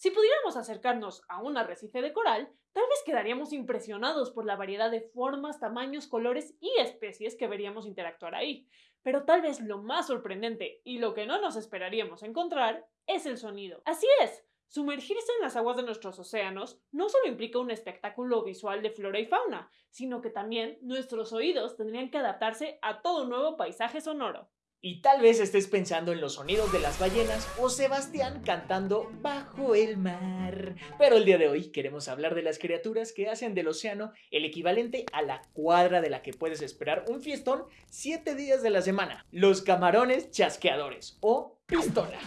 Si pudiéramos acercarnos a un arrecife de coral, tal vez quedaríamos impresionados por la variedad de formas, tamaños, colores y especies que veríamos interactuar ahí. Pero tal vez lo más sorprendente y lo que no nos esperaríamos encontrar es el sonido. Así es, Sumergirse en las aguas de nuestros océanos no solo implica un espectáculo visual de flora y fauna, sino que también nuestros oídos tendrían que adaptarse a todo nuevo paisaje sonoro. Y tal vez estés pensando en los sonidos de las ballenas o Sebastián cantando bajo el mar. Pero el día de hoy queremos hablar de las criaturas que hacen del océano el equivalente a la cuadra de la que puedes esperar un fiestón 7 días de la semana. Los camarones chasqueadores o pistola.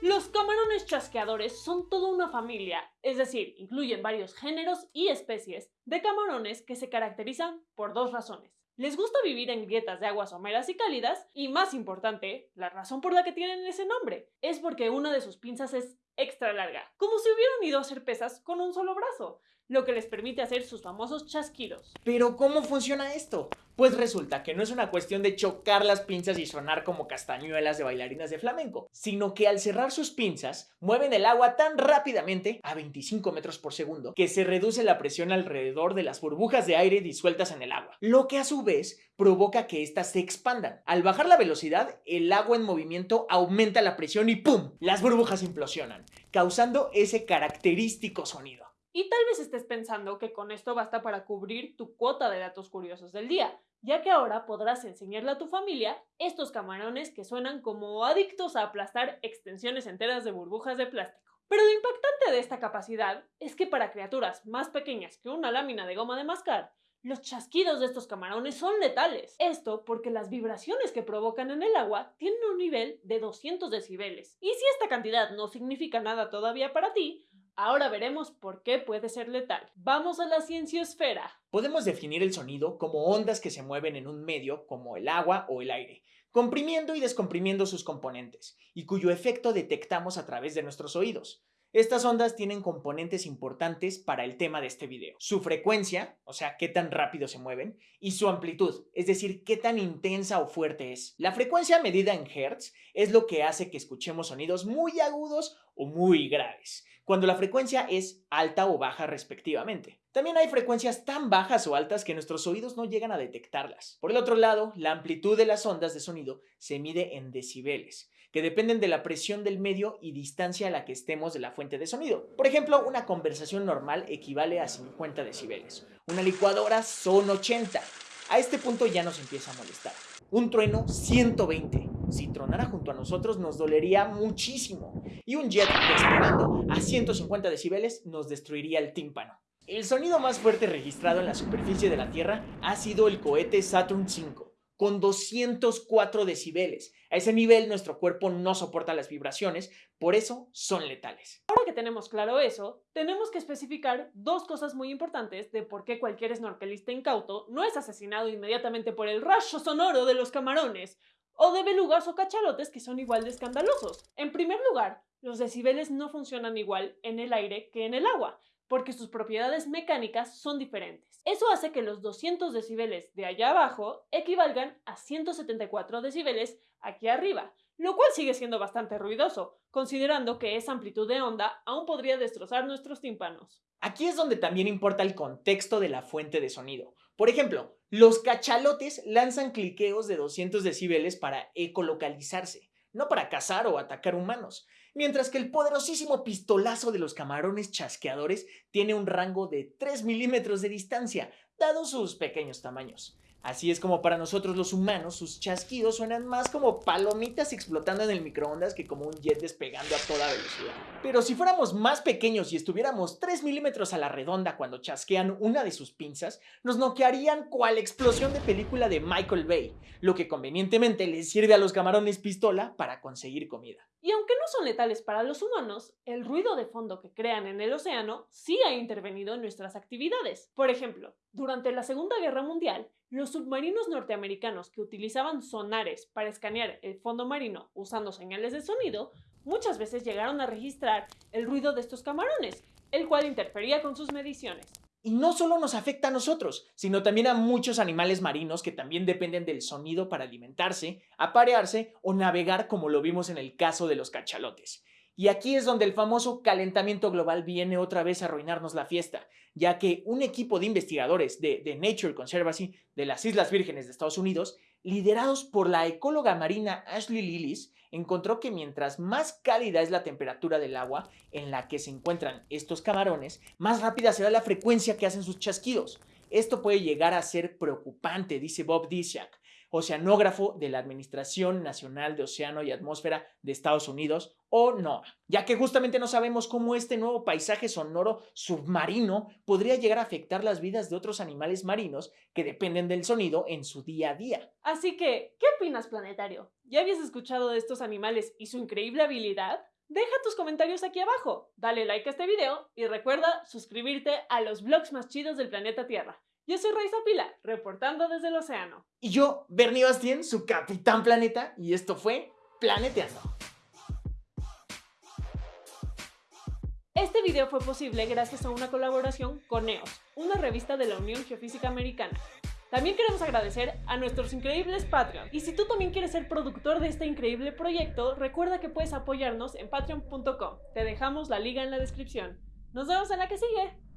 Los camarones chasqueadores son toda una familia, es decir, incluyen varios géneros y especies de camarones que se caracterizan por dos razones. Les gusta vivir en grietas de aguas someras y cálidas y, más importante, la razón por la que tienen ese nombre es porque una de sus pinzas es extra larga, como si hubieran ido a hacer pesas con un solo brazo, lo que les permite hacer sus famosos chasquidos. Pero ¿cómo funciona esto? Pues resulta que no es una cuestión de chocar las pinzas y sonar como castañuelas de bailarinas de flamenco, sino que al cerrar sus pinzas mueven el agua tan rápidamente, a 25 metros por segundo, que se reduce la presión alrededor de las burbujas de aire disueltas en el agua, lo que a su vez provoca que éstas se expandan. Al bajar la velocidad, el agua en movimiento aumenta la presión y ¡pum! Las burbujas implosionan, causando ese característico sonido. Y tal vez estés pensando que con esto basta para cubrir tu cuota de datos curiosos del día, ya que ahora podrás enseñarle a tu familia estos camarones que suenan como adictos a aplastar extensiones enteras de burbujas de plástico. Pero lo impactante de esta capacidad es que para criaturas más pequeñas que una lámina de goma de mascar, los chasquidos de estos camarones son letales. Esto porque las vibraciones que provocan en el agua tienen un nivel de 200 decibeles. Y si esta cantidad no significa nada todavía para ti, Ahora veremos por qué puede ser letal. Vamos a la cienciosfera. Podemos definir el sonido como ondas que se mueven en un medio como el agua o el aire, comprimiendo y descomprimiendo sus componentes, y cuyo efecto detectamos a través de nuestros oídos. Estas ondas tienen componentes importantes para el tema de este video. Su frecuencia, o sea, qué tan rápido se mueven, y su amplitud, es decir, qué tan intensa o fuerte es. La frecuencia medida en Hertz es lo que hace que escuchemos sonidos muy agudos o muy graves cuando la frecuencia es alta o baja respectivamente. También hay frecuencias tan bajas o altas que nuestros oídos no llegan a detectarlas. Por el otro lado, la amplitud de las ondas de sonido se mide en decibeles, que dependen de la presión del medio y distancia a la que estemos de la fuente de sonido. Por ejemplo, una conversación normal equivale a 50 decibeles. Una licuadora son 80. A este punto ya nos empieza a molestar. Un trueno 120. Si tronara junto a nosotros nos dolería muchísimo. Y un jet despegando a 150 decibeles nos destruiría el tímpano. El sonido más fuerte registrado en la superficie de la Tierra ha sido el cohete Saturn V, con 204 decibeles. A ese nivel nuestro cuerpo no soporta las vibraciones, por eso son letales. Ahora que tenemos claro eso, tenemos que especificar dos cosas muy importantes de por qué cualquier snorkelista incauto no es asesinado inmediatamente por el rayo sonoro de los camarones, o de belugas o cachalotes que son igual de escandalosos. En primer lugar, los decibeles no funcionan igual en el aire que en el agua, porque sus propiedades mecánicas son diferentes. Eso hace que los 200 decibeles de allá abajo equivalgan a 174 decibeles aquí arriba, lo cual sigue siendo bastante ruidoso, considerando que esa amplitud de onda aún podría destrozar nuestros tímpanos. Aquí es donde también importa el contexto de la fuente de sonido. Por ejemplo, los cachalotes lanzan cliqueos de 200 decibeles para ecolocalizarse, no para cazar o atacar humanos mientras que el poderosísimo pistolazo de los camarones chasqueadores tiene un rango de 3 milímetros de distancia, dado sus pequeños tamaños. Así es como para nosotros los humanos sus chasquidos suenan más como palomitas explotando en el microondas que como un jet despegando a toda velocidad. Pero si fuéramos más pequeños y estuviéramos 3 milímetros a la redonda cuando chasquean una de sus pinzas, nos noquearían cual explosión de película de Michael Bay, lo que convenientemente les sirve a los camarones pistola para conseguir comida. Y aunque no son letales para los humanos, el ruido de fondo que crean en el océano sí ha intervenido en nuestras actividades. Por ejemplo, durante la Segunda Guerra Mundial, los submarinos norteamericanos que utilizaban sonares para escanear el fondo marino usando señales de sonido, muchas veces llegaron a registrar el ruido de estos camarones, el cual interfería con sus mediciones. Y no solo nos afecta a nosotros, sino también a muchos animales marinos que también dependen del sonido para alimentarse, aparearse o navegar como lo vimos en el caso de los cachalotes. Y aquí es donde el famoso calentamiento global viene otra vez a arruinarnos la fiesta, ya que un equipo de investigadores de, The Nature Conservancy de las Islas Vírgenes de Estados Unidos, liderados por la ecóloga marina Ashley Lillis, encontró que mientras más cálida es la temperatura del agua en la que se encuentran estos camarones, más rápida será la frecuencia que hacen sus chasquidos. Esto puede llegar a ser preocupante, dice Bob Disiak, oceanógrafo de la Administración Nacional de Océano y Atmósfera de Estados Unidos, o NOAA, ya que justamente no sabemos cómo este nuevo paisaje sonoro submarino podría llegar a afectar las vidas de otros animales marinos que dependen del sonido en su día a día. Así que, ¿qué opinas, planetario? ¿Ya habías escuchado de estos animales y su increíble habilidad? Deja tus comentarios aquí abajo, dale like a este video y recuerda suscribirte a los vlogs más chidos del planeta Tierra. Yo soy Raiza Pila, reportando desde el océano. Y yo, Bernie Bastien, su capitán planeta, y esto fue Planeteando. Este video fue posible gracias a una colaboración con EOS, una revista de la Unión Geofísica Americana. También queremos agradecer a nuestros increíbles Patreon. Y si tú también quieres ser productor de este increíble proyecto, recuerda que puedes apoyarnos en patreon.com. Te dejamos la liga en la descripción. Nos vemos en la que sigue.